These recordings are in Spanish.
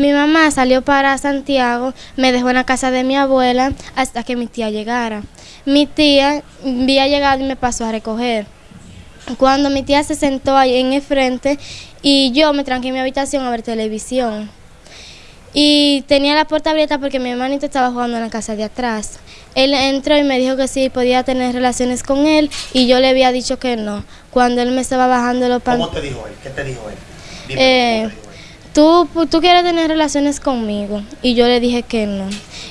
Mi mamá salió para Santiago, me dejó en la casa de mi abuela hasta que mi tía llegara. Mi tía había llegado y me pasó a recoger. Cuando mi tía se sentó ahí en el frente y yo me tranqué en mi habitación a ver televisión. Y tenía la puerta abierta porque mi hermanito estaba jugando en la casa de atrás. Él entró y me dijo que sí podía tener relaciones con él y yo le había dicho que no. Cuando él me estaba bajando los ¿Cómo te dijo él? ¿Qué te dijo él? Dime, Eh, ¿cómo te dijo él? Tú, tú quieres tener relaciones conmigo. Y yo le dije que no.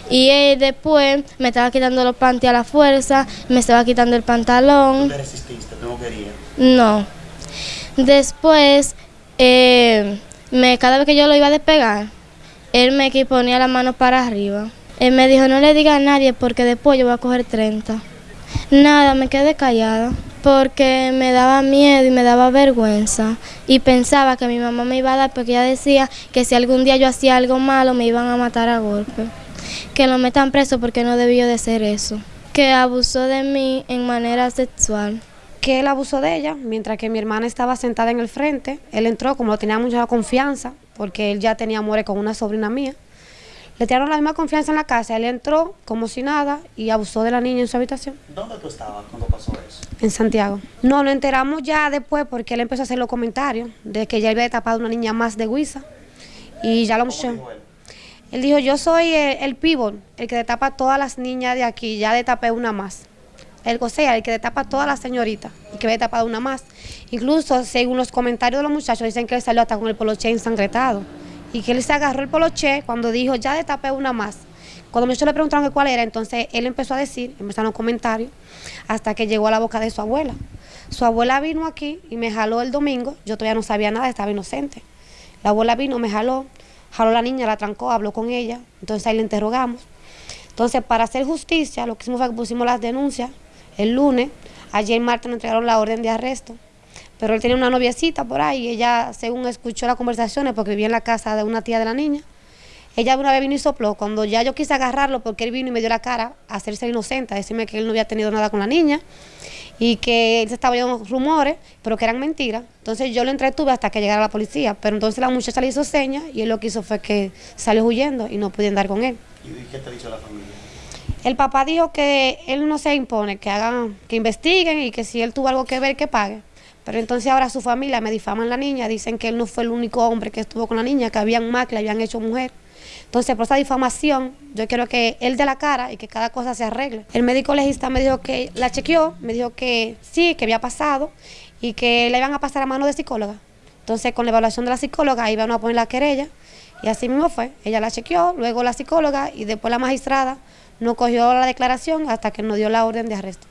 Y él después me estaba quitando los panties a la fuerza, me estaba quitando el Tú pantalón. te resististe, tú no querías. No. Después, eh, me, cada vez que yo lo iba a despegar, él me ponía la mano para arriba. Él me dijo, no le diga a nadie porque después yo voy a coger 30. Nada, me quedé callada porque me daba miedo y me daba vergüenza y pensaba que mi mamá me iba a dar porque ella decía que si algún día yo hacía algo malo me iban a matar a golpe. Que lo metan preso porque no debió de ser eso. Que abusó de mí en manera sexual. que él abusó de ella, mientras que mi hermana estaba sentada en el frente. Él entró, como tenía mucha confianza, porque él ya tenía amores con una sobrina mía. Le tiraron la misma confianza en la casa. Él entró como si nada y abusó de la niña en su habitación, ¿Dónde tú estabas cuando pasó eso? en Santiago. No, lo enteramos ya después porque él empezó a hacer los comentarios de que ya había tapado una niña más de Huiza. Y ya lo ¿Cómo muchachos. dijo él? Él dijo, yo soy el, el pívot, el que destapa a todas las niñas de aquí, ya destapé una más. El o sea, el que destapa a todas las señoritas y que había destapado una más. Incluso, según los comentarios de los muchachos, dicen que él salió hasta con el poloche ensangretado. Y que él se agarró el poloche cuando dijo, ya destapé una más. Cuando muchachos le preguntaron que cuál era, entonces él empezó a decir, empezaron los comentarios, hasta que llegó a la boca de su abuela. Su abuela vino aquí y me jaló el domingo, yo todavía no sabía nada, estaba inocente. La abuela vino, me jaló, jaló a la niña, la trancó, habló con ella, entonces ahí le interrogamos. Entonces, para hacer justicia, lo que hicimos fue que pusimos las denuncias el lunes, ayer martes nos entregaron la orden de arresto, pero él tenía una noviecita por ahí, y ella, según escuchó las conversaciones, porque vivía en la casa de una tía de la niña, ella una vez vino y sopló, cuando ya yo quise agarrarlo, porque él vino y me dio la cara a hacerse inocente, a decirme que él no había tenido nada con la niña, y que él se estaba oyendo rumores, pero que eran mentiras. Entonces yo lo entretuve hasta que llegara la policía, pero entonces la muchacha le hizo señas y él lo que hizo fue que salió huyendo y no pude andar con él. ¿Y qué te dicho la familia? El papá dijo que él no se impone, que hagan, que investiguen y que si él tuvo algo que ver, que pague. Pero entonces ahora su familia me difaman la niña, dicen que él no fue el único hombre que estuvo con la niña, que habían más que le habían hecho mujer. Entonces, por esa difamación, yo quiero que él dé la cara y que cada cosa se arregle. El médico legista me dijo que la chequeó, me dijo que sí, que había pasado y que le iban a pasar a mano de psicóloga. Entonces, con la evaluación de la psicóloga, iban a poner la querella y así mismo fue. Ella la chequeó, luego la psicóloga y después la magistrada no cogió la declaración hasta que nos dio la orden de arresto.